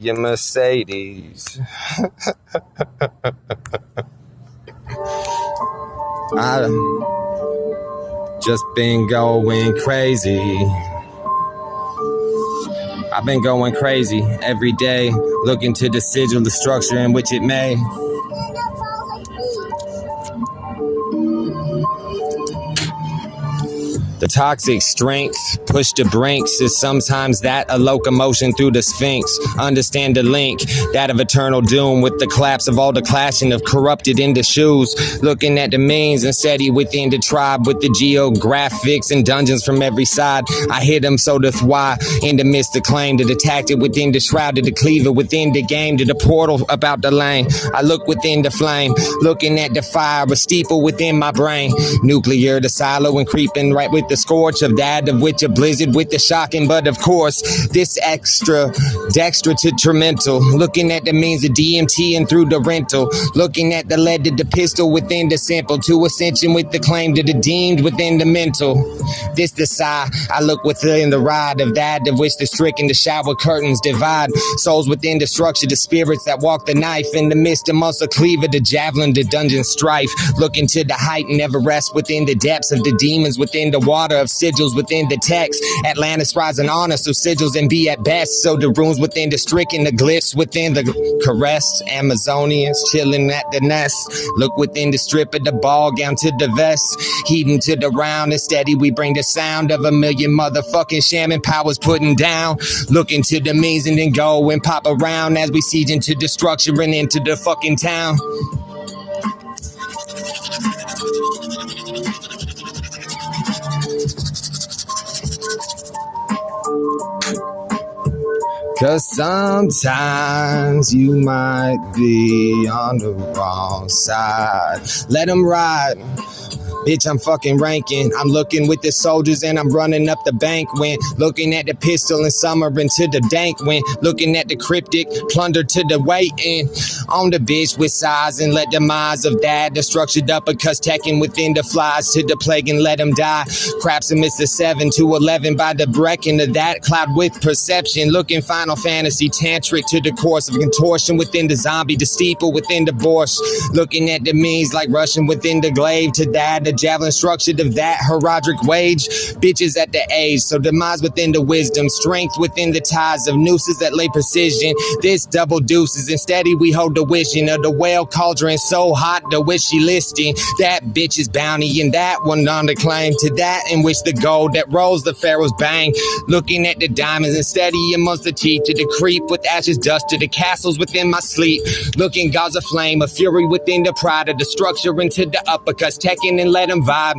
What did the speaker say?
your Mercedes. I just been going crazy. I've been going crazy every day, looking to the sigil, the structure in which it may. The toxic strength, push the brinks, is sometimes that a locomotion through the sphinx. Understand the link, that of eternal doom, with the collapse of all the clashing of corrupted into shoes. Looking at the means and steady within the tribe, with the geographics and dungeons from every side. I hit them so the why in the midst of claim that attacked it within the shroud, to the cleaver within the game, to the portal about the lane. I look within the flame, looking at the fire, a steeple within my brain. Nuclear, the silo, and creeping right with the scorch of that of which a blizzard with the shocking, but of course, this extra dextra detrimental. Looking at the means of DMT and through the rental. Looking at the lead to the pistol within the sample. To ascension with the claim to the deemed within the mental. This the sigh. I look within the ride of that of which the stricken the shower curtains divide. Souls within the structure, the spirits that walk the knife in the midst of muscle cleaver, the javelin, the dungeon strife. Looking to the height, and never rest within the depths of the demons within the water water of sigils within the text. Atlantis rising honor, so sigils and be at best. So the runes within the stricken, the glyphs within the caress. Amazonians chilling at the nest. Look within the strip of the ball gown to the vest. Heeding to the round and steady, we bring the sound of a million motherfucking shaman powers putting down. Looking to the means and then go and pop around as we siege into destruction and into the fucking town. Cause sometimes you might be on the wrong side. Let them ride. Bitch, I'm fucking ranking. I'm looking with the soldiers and I'm running up the bank when looking at the pistol and summer into the dank when looking at the cryptic plunder to the waiting on the bitch with size and let the minds of that the structured uppercuts tacking within the flies to the plague and let them die. Craps and the 7 to 11 by the breaking of that cloud with perception. Looking Final Fantasy tantric to the course of contortion within the zombie, the steeple within the borscht. Looking at the means like rushing within the glaive to that the javelin structured of that herodic wage. Bitches at the age, so demise within the wisdom, strength within the ties of nooses that lay precision. This double deuces, and steady we hold the wishing of the whale cauldron so hot, the wishy listing. That bitch's bounty, and that one on the claim to that in which the gold that rolls the pharaoh's bang. Looking at the diamonds and steady amongst the teeth to the creep with ashes dust to the castles within my sleep. Looking gods of flame, a fury within the pride of the structure into the uppercuts, taking and let them vibe.